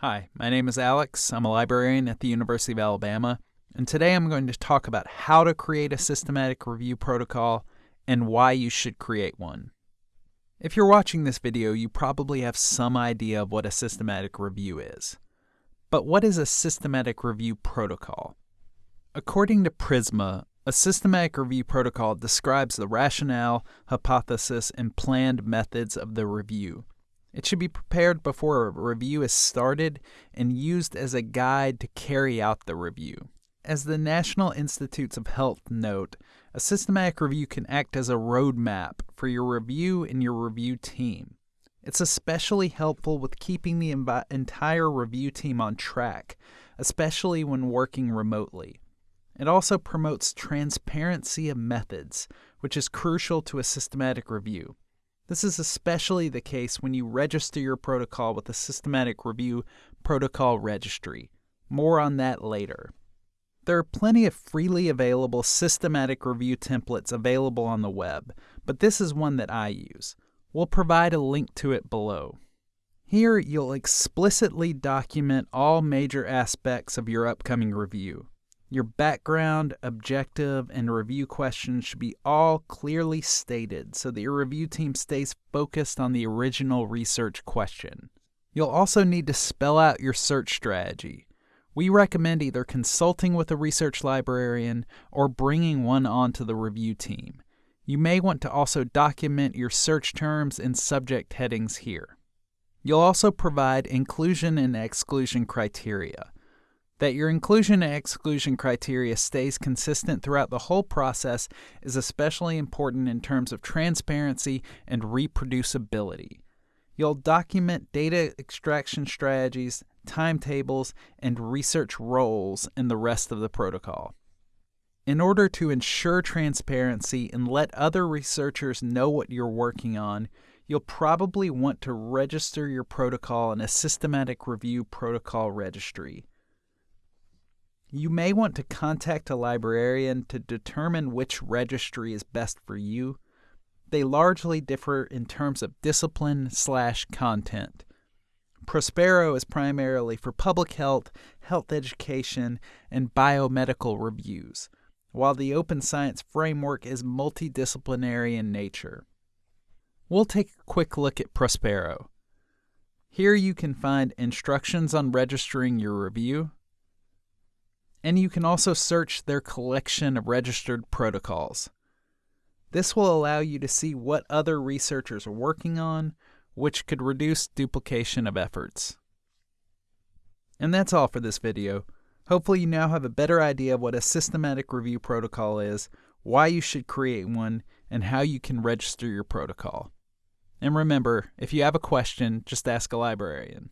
Hi, my name is Alex. I'm a librarian at the University of Alabama, and today I'm going to talk about how to create a systematic review protocol and why you should create one. If you're watching this video, you probably have some idea of what a systematic review is. But what is a systematic review protocol? According to Prisma, a systematic review protocol describes the rationale, hypothesis, and planned methods of the review. It should be prepared before a review is started and used as a guide to carry out the review. As the National Institutes of Health note, a systematic review can act as a roadmap for your review and your review team. It's especially helpful with keeping the entire review team on track, especially when working remotely. It also promotes transparency of methods, which is crucial to a systematic review. This is especially the case when you register your protocol with the Systematic Review Protocol Registry. More on that later. There are plenty of freely available systematic review templates available on the web, but this is one that I use. We'll provide a link to it below. Here, you'll explicitly document all major aspects of your upcoming review. Your background, objective, and review questions should be all clearly stated so that your review team stays focused on the original research question. You'll also need to spell out your search strategy. We recommend either consulting with a research librarian or bringing one onto the review team. You may want to also document your search terms and subject headings here. You'll also provide inclusion and exclusion criteria. That your inclusion and exclusion criteria stays consistent throughout the whole process is especially important in terms of transparency and reproducibility. You'll document data extraction strategies, timetables, and research roles in the rest of the protocol. In order to ensure transparency and let other researchers know what you're working on, you'll probably want to register your protocol in a systematic review protocol registry. You may want to contact a librarian to determine which registry is best for you. They largely differ in terms of discipline slash content. Prospero is primarily for public health, health education, and biomedical reviews, while the Open Science Framework is multidisciplinary in nature. We'll take a quick look at Prospero. Here you can find instructions on registering your review, and you can also search their collection of registered protocols. This will allow you to see what other researchers are working on, which could reduce duplication of efforts. And that's all for this video. Hopefully you now have a better idea of what a systematic review protocol is, why you should create one, and how you can register your protocol. And remember, if you have a question, just ask a librarian.